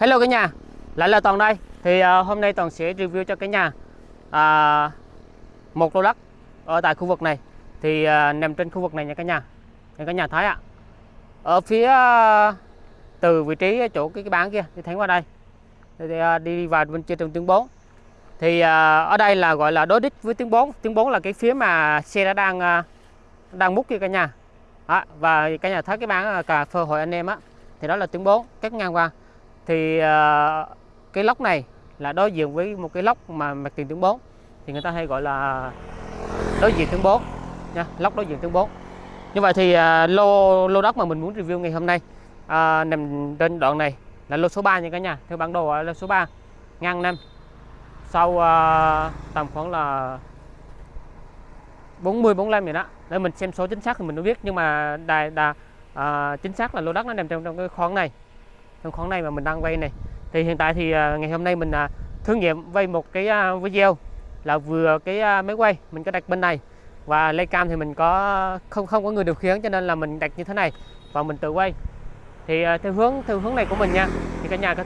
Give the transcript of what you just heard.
Hello cả nhà, lại là Toàn đây. Thì uh, hôm nay Toàn sẽ review cho cả nhà uh, một lô đất ở tại khu vực này. Thì uh, nằm trên khu vực này nha cả nhà. Nha cả nhà thấy ạ. Ở phía uh, từ vị trí chỗ cái cái bán kia thì thấy qua đây. Thì, uh, đi vào bên trên đường tuyến 4. Thì uh, ở đây là gọi là đối đích với tuyến 4. Tuyến 4 là cái phía mà xe đã đang uh, đang múc kia cả nhà. Đó, và cả nhà thấy cái bán cà phê hội anh em á thì đó là tuyến 4 cắt ngang qua thì ờ, cái lốc này là đối diện với một cái lốc mà mặt tiền tướng 4 thì người ta hay gọi là đối diện tướng 4 nha lốc đối diện tướng 4 như vậy thì uh, lô lô đất mà mình muốn review ngày hôm nay à, nằm trên đoạn này là lô số 3 nha cả nhà. Theo bản đồ là lô số 3 ngang năm sau à, tầm khoảng là 40 45 vậy đó. Để mình xem số chính xác thì mình mới biết. Nhưng mà đài đà à, chính xác là lô đất nó nằm trong trong cái khoảng này trong khoản này mà mình đang vay này. Thì hiện tại thì à, ngày hôm nay mình à, thử nghiệm vay một cái à, video là vừa cái máy quay mình có đặt bên này. Và lay cam thì mình có, không không có người điều khiển cho nên là mình đặt như thế này và mình tự quay. Thì theo hướng theo hướng này của mình nha, thì cả nhà có